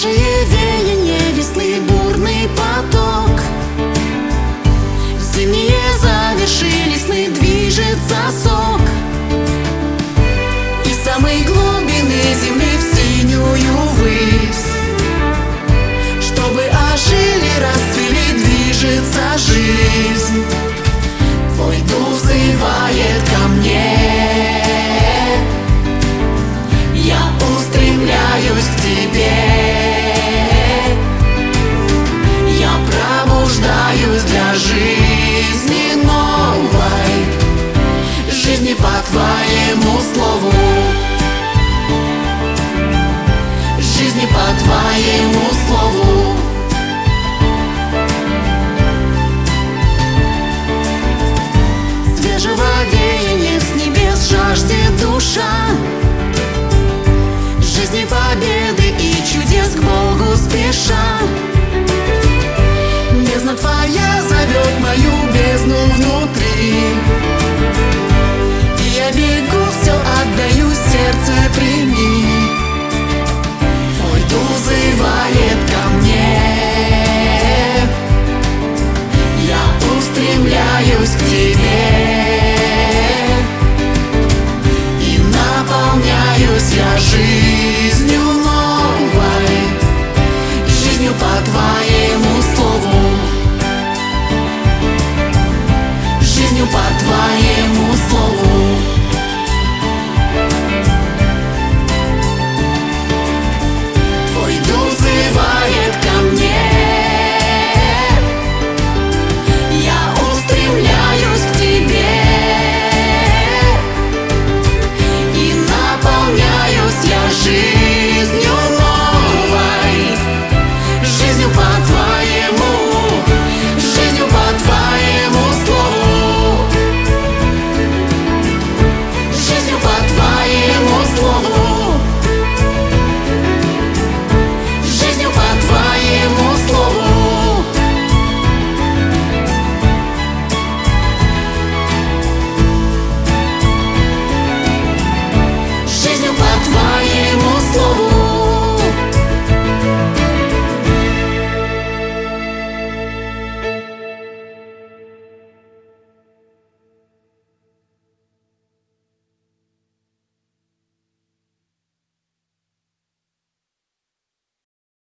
treasure you жизни новой, жизни по твоему слову, жизни по твоему слову.